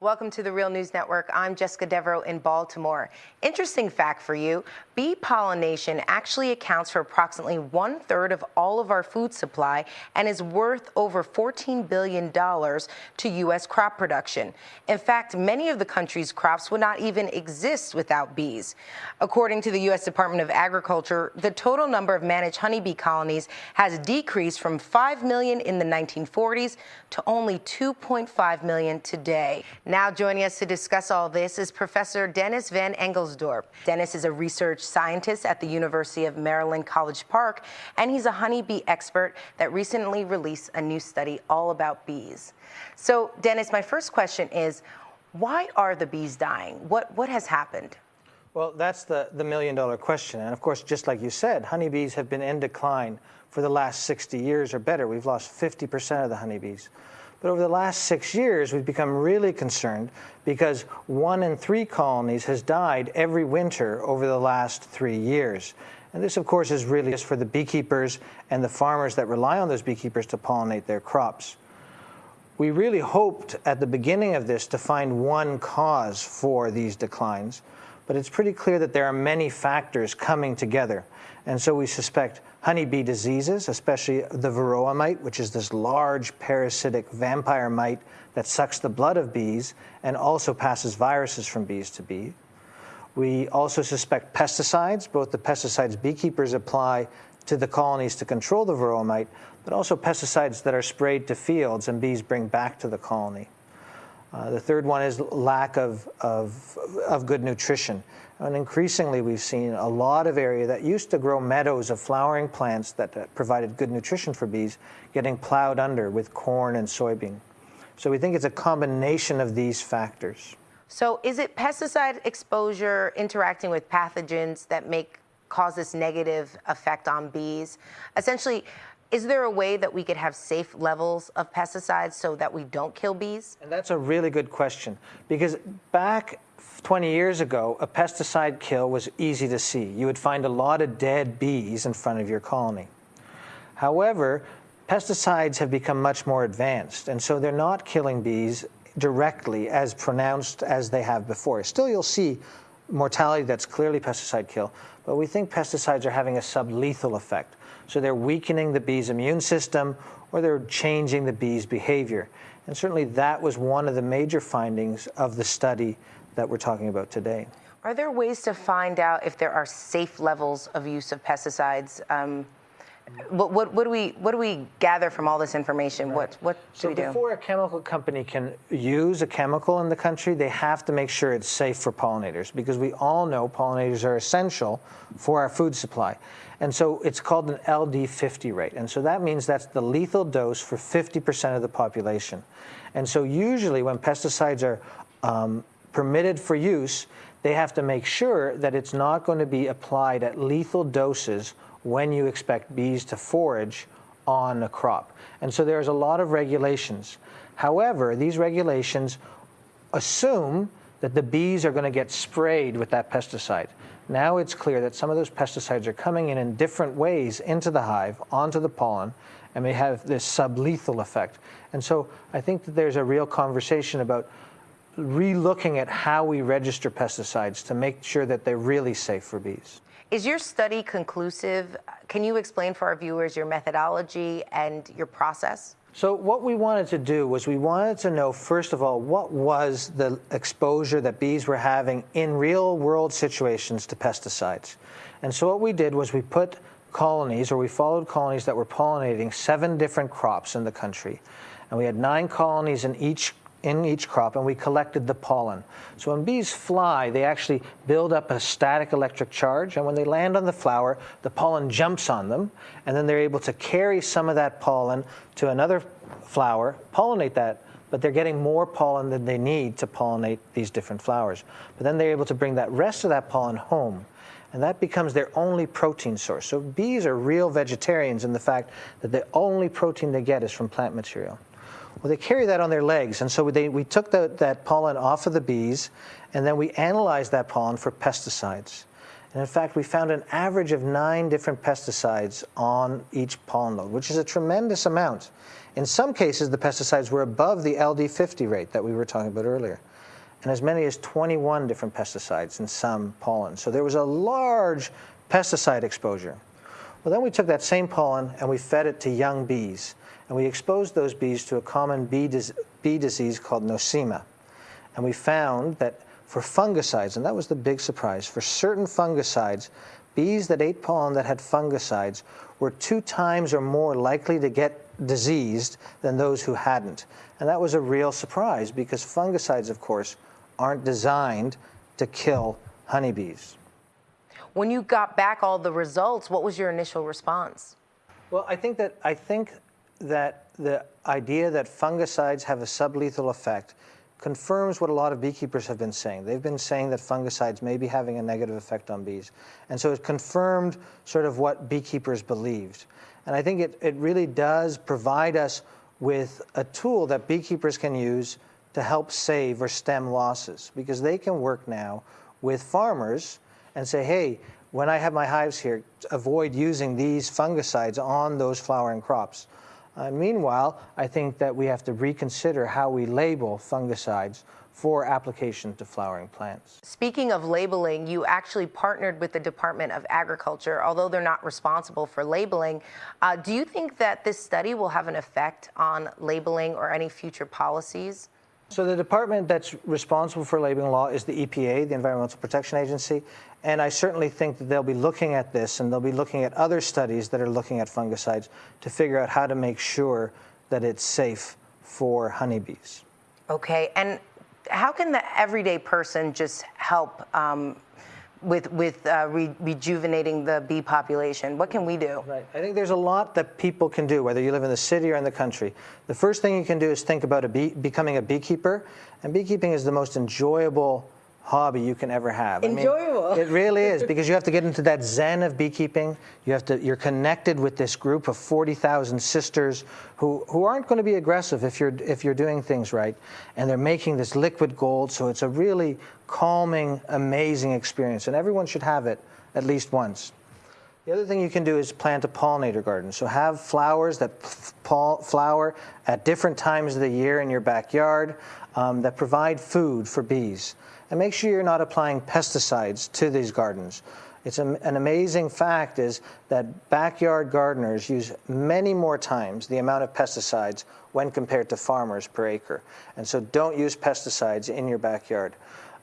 Welcome to the Real News Network. I'm Jessica Desvarieux in Baltimore. Interesting fact for you bee pollination actually accounts for approximately one third of all of our food supply and is worth over $14 billion to U.S. crop production. In fact, many of the country's crops would not even exist without bees. According to the U.S. Department of Agriculture, the total number of managed honeybee colonies has decreased from 5 million in the 1940s to only 2.5 million today. Now joining us to discuss all this is Professor Dennis Van Engelsdorp. Dennis is a research scientist at the University of Maryland College Park, and he's a honeybee expert that recently released a new study all about bees. So Dennis, my first question is, why are the bees dying? What, what has happened? Well, that's the, the million dollar question. And of course, just like you said, honeybees have been in decline for the last 60 years or better. We've lost 50% of the honeybees. But over the last six years, we've become really concerned because one in three colonies has died every winter over the last three years. And this, of course, is really just for the beekeepers and the farmers that rely on those beekeepers to pollinate their crops. We really hoped at the beginning of this to find one cause for these declines, but it's pretty clear that there are many factors coming together. And so we suspect honeybee diseases, especially the varroa mite, which is this large parasitic vampire mite that sucks the blood of bees and also passes viruses from bees to bees. We also suspect pesticides, both the pesticides beekeepers apply to the colonies to control the varroa mite, but also pesticides that are sprayed to fields and bees bring back to the colony. Uh, the third one is lack of, of, of good nutrition. And increasingly, we've seen a lot of area that used to grow meadows of flowering plants that, that provided good nutrition for bees getting plowed under with corn and soybean. So we think it's a combination of these factors. So is it pesticide exposure interacting with pathogens that make cause this negative effect on bees? Essentially, is there a way that we could have safe levels of pesticides so that we don't kill bees? And that's a really good question because back 20 years ago, a pesticide kill was easy to see. You would find a lot of dead bees in front of your colony. However, pesticides have become much more advanced, and so they're not killing bees directly as pronounced as they have before. Still, you'll see mortality that's clearly pesticide kill, but we think pesticides are having a sublethal effect. So they're weakening the bee's immune system or they're changing the bee's behavior. And certainly that was one of the major findings of the study that we're talking about today. Are there ways to find out if there are safe levels of use of pesticides? Um, what, what, what, do we what do we gather from all this information? Right. What what do so we do? So before a chemical company can use a chemical in the country, they have to make sure it's safe for pollinators because we all know pollinators are essential for our food supply. And so it's called an LD50 rate. And so that means that's the lethal dose for 50% of the population. And so usually when pesticides are um, permitted for use, they have to make sure that it's not going to be applied at lethal doses when you expect bees to forage on a crop. And so there's a lot of regulations. However, these regulations assume that the bees are going to get sprayed with that pesticide. Now it's clear that some of those pesticides are coming in in different ways into the hive, onto the pollen, and may have this sublethal effect. And so I think that there's a real conversation about re-looking at how we register pesticides to make sure that they're really safe for bees. Is your study conclusive? Can you explain for our viewers your methodology and your process? So what we wanted to do was we wanted to know, first of all, what was the exposure that bees were having in real world situations to pesticides. And so what we did was we put colonies, or we followed colonies that were pollinating seven different crops in the country. And we had nine colonies in each in each crop and we collected the pollen. So when bees fly, they actually build up a static electric charge and when they land on the flower, the pollen jumps on them and then they're able to carry some of that pollen to another flower, pollinate that, but they're getting more pollen than they need to pollinate these different flowers. But then they're able to bring that rest of that pollen home and that becomes their only protein source. So bees are real vegetarians in the fact that the only protein they get is from plant material. Well, they carry that on their legs, and so they, we took the, that pollen off of the bees, and then we analyzed that pollen for pesticides. And in fact, we found an average of nine different pesticides on each pollen load, which is a tremendous amount In some cases, the pesticides were above the LD50 rate that we were talking about earlier, and as many as 21 different pesticides in some pollen. So there was a large pesticide exposure. Well, then we took that same pollen and we fed it to young bees, and we exposed those bees to a common bee, dis bee disease called nosema. And we found that for fungicides, and that was the big surprise, for certain fungicides, bees that ate pollen that had fungicides were two times or more likely to get diseased than those who hadn't. And that was a real surprise because fungicides, of course, aren't designed to kill honeybees. When you got back all the results, what was your initial response? Well, I think that I think that the idea that fungicides have a sublethal effect confirms what a lot of beekeepers have been saying. They've been saying that fungicides may be having a negative effect on bees. And so it confirmed sort of what beekeepers believed. And I think it, it really does provide us with a tool that beekeepers can use to help save or stem losses because they can work now with farmers and say, hey, when I have my hives here, avoid using these fungicides on those flowering crops. Uh, meanwhile, I think that we have to reconsider how we label fungicides for application to flowering plants. Speaking of labeling, you actually partnered with the Department of Agriculture, although they're not responsible for labeling. Uh, do you think that this study will have an effect on labeling or any future policies? So the department that's responsible for labeling law is the EPA, the Environmental Protection Agency, and I certainly think that they'll be looking at this and they'll be looking at other studies that are looking at fungicides to figure out how to make sure that it's safe for honeybees. Okay, and how can the everyday person just help um, with with uh, re rejuvenating the bee population? What can we do? Right. I think there's a lot that people can do, whether you live in the city or in the country. The first thing you can do is think about a bee, becoming a beekeeper, and beekeeping is the most enjoyable hobby you can ever have. Enjoyable. I mean, it really is because you have to get into that zen of beekeeping. You have to. You're connected with this group of 40,000 sisters who who aren't going to be aggressive if you're if you're doing things right, and they're making this liquid gold. So it's a really calming, amazing experience, and everyone should have it at least once. The other thing you can do is plant a pollinator garden. So have flowers that flower at different times of the year in your backyard um, that provide food for bees. And make sure you're not applying pesticides to these gardens. It's an amazing fact is that backyard gardeners use many more times the amount of pesticides when compared to farmers per acre. And so don't use pesticides in your backyard.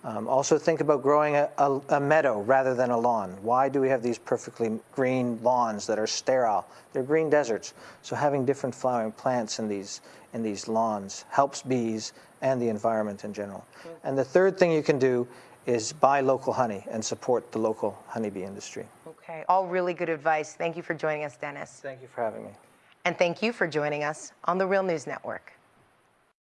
Um, also think about growing a, a, a, meadow rather than a lawn. Why do we have these perfectly green lawns that are sterile? They're green deserts. So having different flowering plants in these, in these lawns helps bees and the environment in general. And the third thing you can do is buy local honey and support the local honeybee industry. Okay, all really good advice. Thank you for joining us, Dennis. Thank you for having me. And thank you for joining us on the Real News Network.